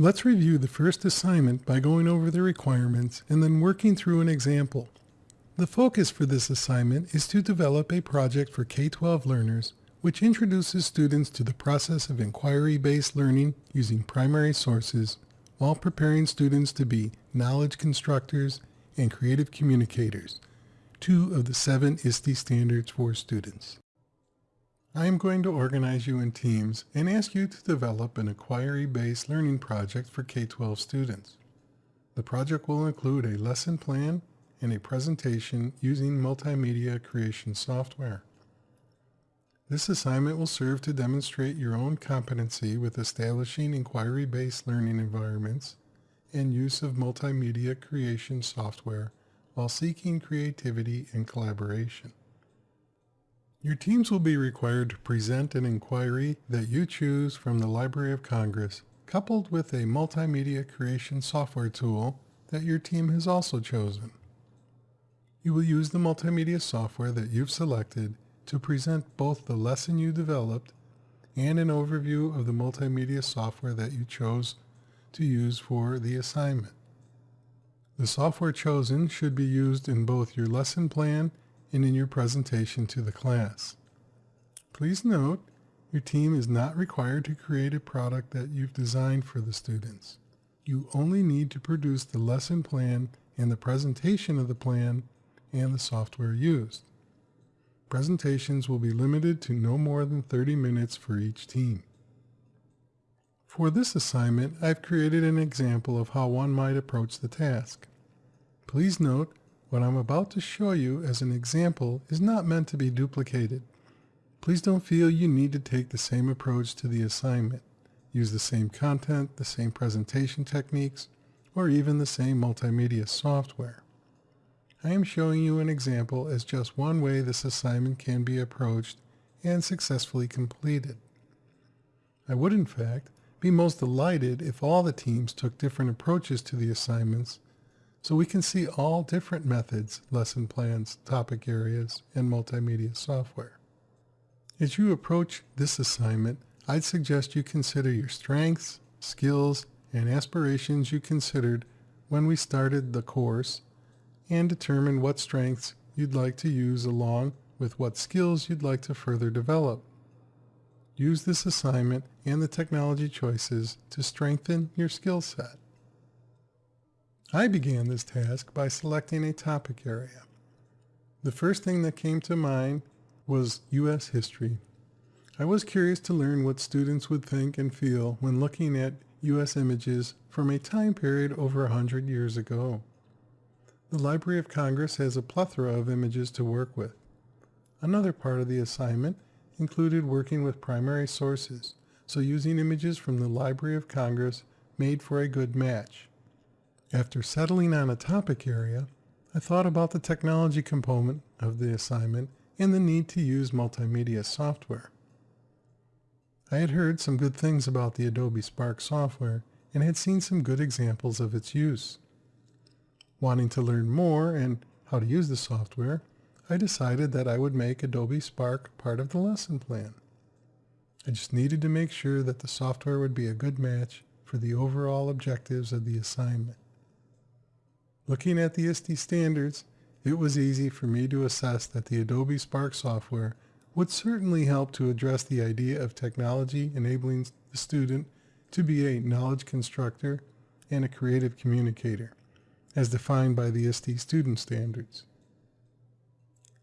Let's review the first assignment by going over the requirements and then working through an example. The focus for this assignment is to develop a project for K-12 learners which introduces students to the process of inquiry-based learning using primary sources while preparing students to be knowledge constructors and creative communicators, two of the seven ISTE standards for students. I am going to organize you in teams and ask you to develop an inquiry-based learning project for K-12 students. The project will include a lesson plan and a presentation using multimedia creation software. This assignment will serve to demonstrate your own competency with establishing inquiry-based learning environments and use of multimedia creation software while seeking creativity and collaboration. Your teams will be required to present an inquiry that you choose from the Library of Congress coupled with a multimedia creation software tool that your team has also chosen. You will use the multimedia software that you've selected to present both the lesson you developed and an overview of the multimedia software that you chose to use for the assignment. The software chosen should be used in both your lesson plan and in your presentation to the class. Please note, your team is not required to create a product that you've designed for the students. You only need to produce the lesson plan and the presentation of the plan and the software used. Presentations will be limited to no more than 30 minutes for each team. For this assignment, I've created an example of how one might approach the task. Please note, what I'm about to show you as an example is not meant to be duplicated. Please don't feel you need to take the same approach to the assignment. Use the same content, the same presentation techniques, or even the same multimedia software. I am showing you an example as just one way this assignment can be approached and successfully completed. I would, in fact, be most delighted if all the teams took different approaches to the assignments so we can see all different methods, lesson plans, topic areas, and multimedia software. As you approach this assignment, I'd suggest you consider your strengths, skills, and aspirations you considered when we started the course and determine what strengths you'd like to use along with what skills you'd like to further develop. Use this assignment and the technology choices to strengthen your skill set. I began this task by selecting a topic area. The first thing that came to mind was U.S. history. I was curious to learn what students would think and feel when looking at U.S. images from a time period over a hundred years ago. The Library of Congress has a plethora of images to work with. Another part of the assignment included working with primary sources, so using images from the Library of Congress made for a good match. After settling on a topic area, I thought about the technology component of the assignment and the need to use multimedia software. I had heard some good things about the Adobe Spark software and had seen some good examples of its use. Wanting to learn more and how to use the software, I decided that I would make Adobe Spark part of the lesson plan. I just needed to make sure that the software would be a good match for the overall objectives of the assignment. Looking at the ISTE standards, it was easy for me to assess that the Adobe Spark software would certainly help to address the idea of technology enabling the student to be a knowledge constructor and a creative communicator as defined by the ISTE student standards.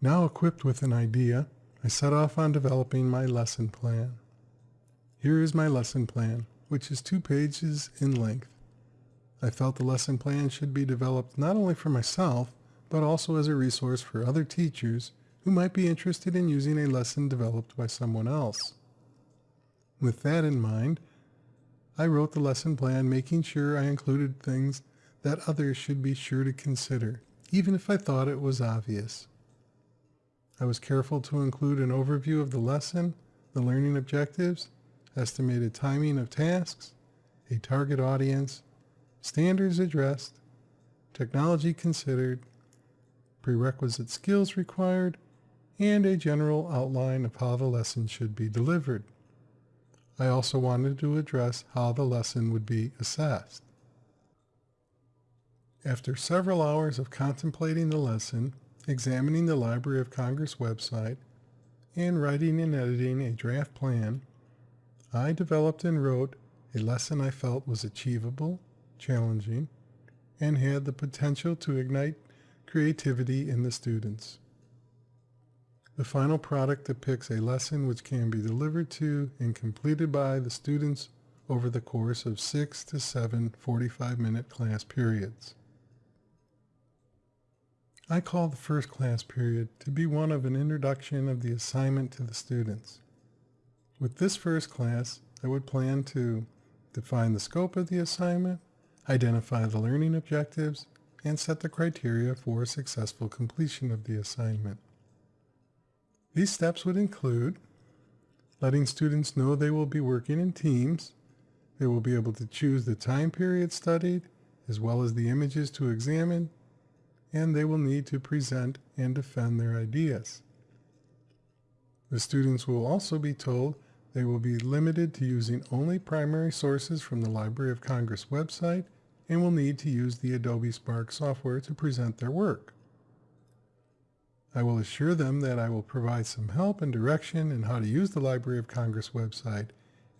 Now equipped with an idea, I set off on developing my lesson plan. Here is my lesson plan, which is two pages in length. I felt the lesson plan should be developed not only for myself, but also as a resource for other teachers who might be interested in using a lesson developed by someone else. With that in mind, I wrote the lesson plan making sure I included things that others should be sure to consider, even if I thought it was obvious. I was careful to include an overview of the lesson, the learning objectives, estimated timing of tasks, a target audience, standards addressed, technology considered, prerequisite skills required, and a general outline of how the lesson should be delivered. I also wanted to address how the lesson would be assessed. After several hours of contemplating the lesson, examining the Library of Congress website, and writing and editing a draft plan, I developed and wrote a lesson I felt was achievable, challenging, and had the potential to ignite creativity in the students. The final product depicts a lesson which can be delivered to and completed by the students over the course of six to seven 45-minute class periods. I call the first class period to be one of an introduction of the assignment to the students. With this first class, I would plan to define the scope of the assignment, identify the learning objectives, and set the criteria for successful completion of the assignment. These steps would include letting students know they will be working in teams. They will be able to choose the time period studied, as well as the images to examine, and they will need to present and defend their ideas. The students will also be told they will be limited to using only primary sources from the Library of Congress website and will need to use the Adobe Spark software to present their work. I will assure them that I will provide some help and direction in how to use the Library of Congress website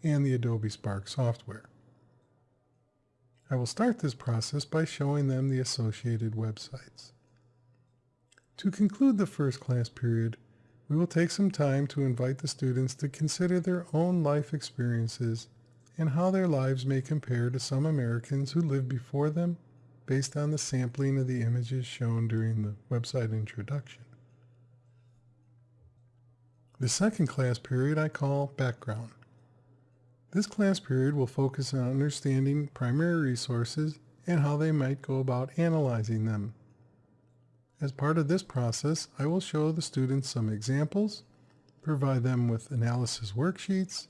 and the Adobe Spark software. I will start this process by showing them the associated websites. To conclude the first class period, we will take some time to invite the students to consider their own life experiences and how their lives may compare to some Americans who lived before them based on the sampling of the images shown during the website introduction. The second class period I call background. This class period will focus on understanding primary resources and how they might go about analyzing them. As part of this process, I will show the students some examples, provide them with analysis worksheets,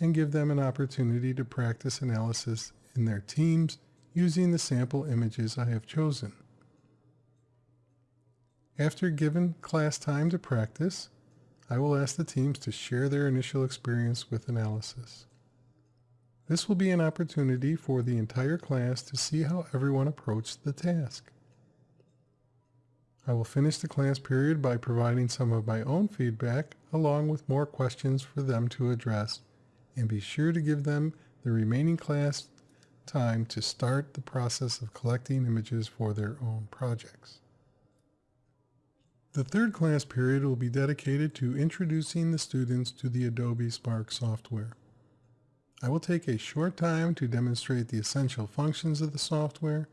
and give them an opportunity to practice analysis in their teams using the sample images I have chosen. After given class time to practice, I will ask the teams to share their initial experience with analysis. This will be an opportunity for the entire class to see how everyone approached the task. I will finish the class period by providing some of my own feedback along with more questions for them to address and be sure to give them the remaining class time to start the process of collecting images for their own projects. The third class period will be dedicated to introducing the students to the Adobe Spark software. I will take a short time to demonstrate the essential functions of the software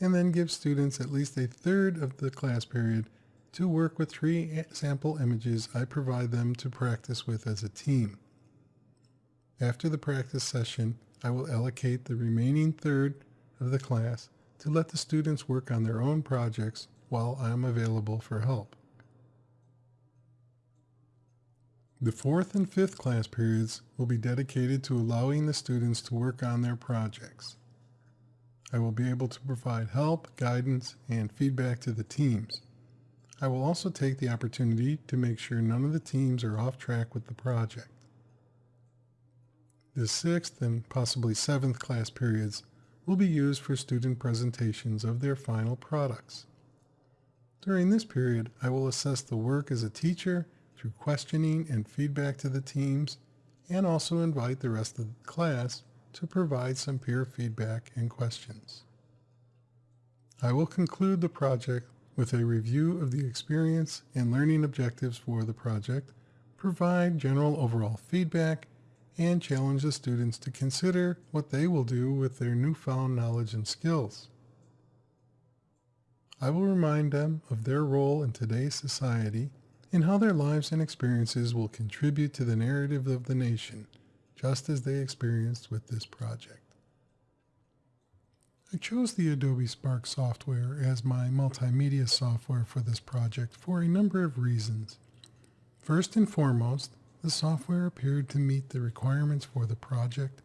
and then give students at least a third of the class period to work with three sample images I provide them to practice with as a team. After the practice session, I will allocate the remaining third of the class to let the students work on their own projects while I am available for help. The fourth and fifth class periods will be dedicated to allowing the students to work on their projects. I will be able to provide help, guidance, and feedback to the teams. I will also take the opportunity to make sure none of the teams are off track with the project. The sixth and possibly seventh class periods will be used for student presentations of their final products. During this period, I will assess the work as a teacher through questioning and feedback to the teams, and also invite the rest of the class to provide some peer feedback and questions. I will conclude the project with a review of the experience and learning objectives for the project, provide general overall feedback, and challenge the students to consider what they will do with their newfound knowledge and skills. I will remind them of their role in today's society and how their lives and experiences will contribute to the narrative of the nation, just as they experienced with this project. I chose the Adobe Spark software as my multimedia software for this project for a number of reasons. First and foremost, the software appeared to meet the requirements for the project,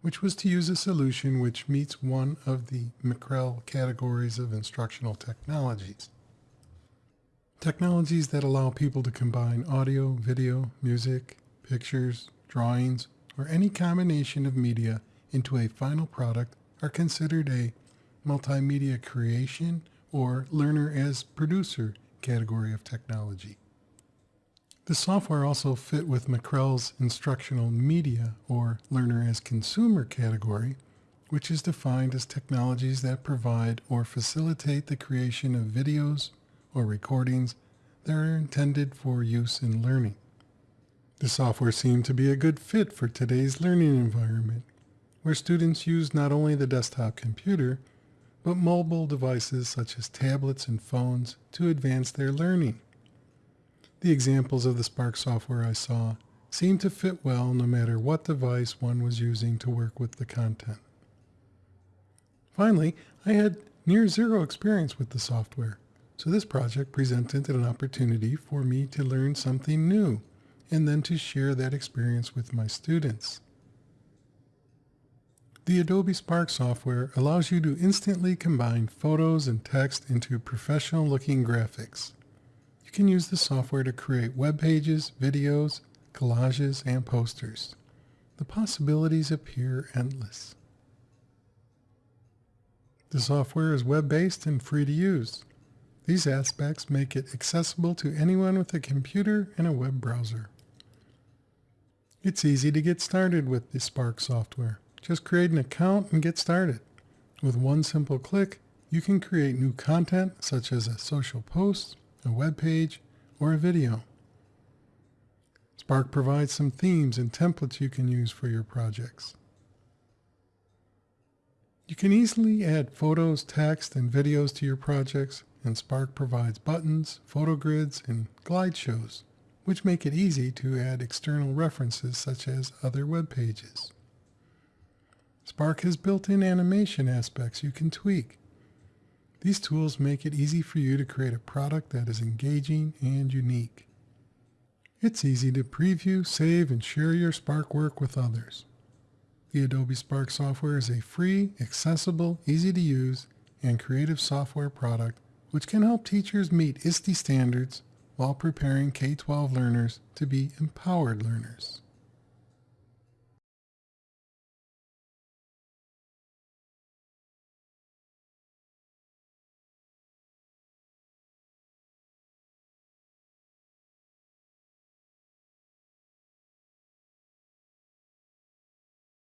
which was to use a solution which meets one of the McREL categories of instructional technologies. Technologies that allow people to combine audio, video, music, pictures, drawings, or any combination of media into a final product are considered a multimedia creation or learner as producer category of technology. The software also fit with McREL's instructional media or learner as consumer category, which is defined as technologies that provide or facilitate the creation of videos or recordings that are intended for use in learning. The software seemed to be a good fit for today's learning environment, where students use not only the desktop computer, but mobile devices such as tablets and phones to advance their learning. The examples of the Spark software I saw seemed to fit well no matter what device one was using to work with the content. Finally, I had near zero experience with the software, so this project presented an opportunity for me to learn something new and then to share that experience with my students. The Adobe Spark software allows you to instantly combine photos and text into professional looking graphics. You can use the software to create web pages, videos, collages, and posters. The possibilities appear endless. The software is web-based and free to use. These aspects make it accessible to anyone with a computer and a web browser. It's easy to get started with the Spark software. Just create an account and get started. With one simple click, you can create new content such as a social post, a web page, or a video. Spark provides some themes and templates you can use for your projects. You can easily add photos, text, and videos to your projects, and Spark provides buttons, photo grids, and glide shows, which make it easy to add external references such as other web pages. Spark has built-in animation aspects you can tweak. These tools make it easy for you to create a product that is engaging and unique. It's easy to preview, save, and share your Spark work with others. The Adobe Spark software is a free, accessible, easy to use, and creative software product which can help teachers meet ISTE standards while preparing K-12 learners to be empowered learners.